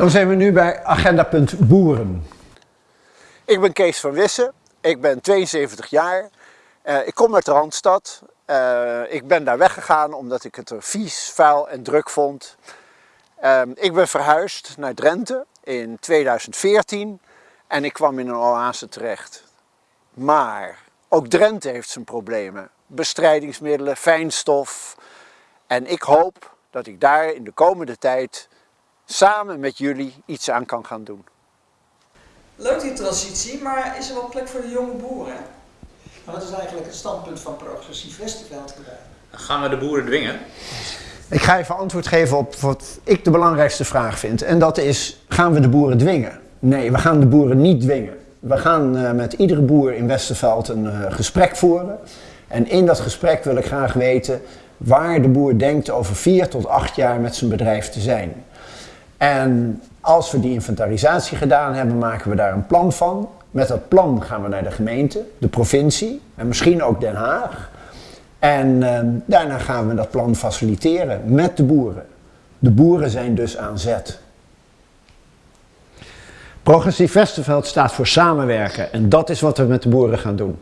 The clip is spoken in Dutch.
Dan zijn we nu bij agendapunt boeren. Ik ben Kees van Wissen, ik ben 72 jaar. Uh, ik kom uit de Randstad. Uh, ik ben daar weggegaan omdat ik het er vies, vuil en druk vond. Uh, ik ben verhuisd naar Drenthe in 2014 en ik kwam in een oase terecht. Maar ook Drenthe heeft zijn problemen. Bestrijdingsmiddelen, fijnstof. En ik hoop dat ik daar in de komende tijd samen met jullie iets aan kan gaan doen. Leuk die transitie, maar is er wel plek voor de jonge boeren? Maar wat is eigenlijk het standpunt van progressief Westerveld Gaan we de boeren dwingen? Ik ga even antwoord geven op wat ik de belangrijkste vraag vind. En dat is, gaan we de boeren dwingen? Nee, we gaan de boeren niet dwingen. We gaan uh, met iedere boer in Westerveld een uh, gesprek voeren. En in dat gesprek wil ik graag weten waar de boer denkt over vier tot acht jaar met zijn bedrijf te zijn. En als we die inventarisatie gedaan hebben, maken we daar een plan van. Met dat plan gaan we naar de gemeente, de provincie en misschien ook Den Haag. En uh, daarna gaan we dat plan faciliteren met de boeren. De boeren zijn dus aan zet. Progressief Westerveld staat voor samenwerken en dat is wat we met de boeren gaan doen.